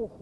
โอ้โห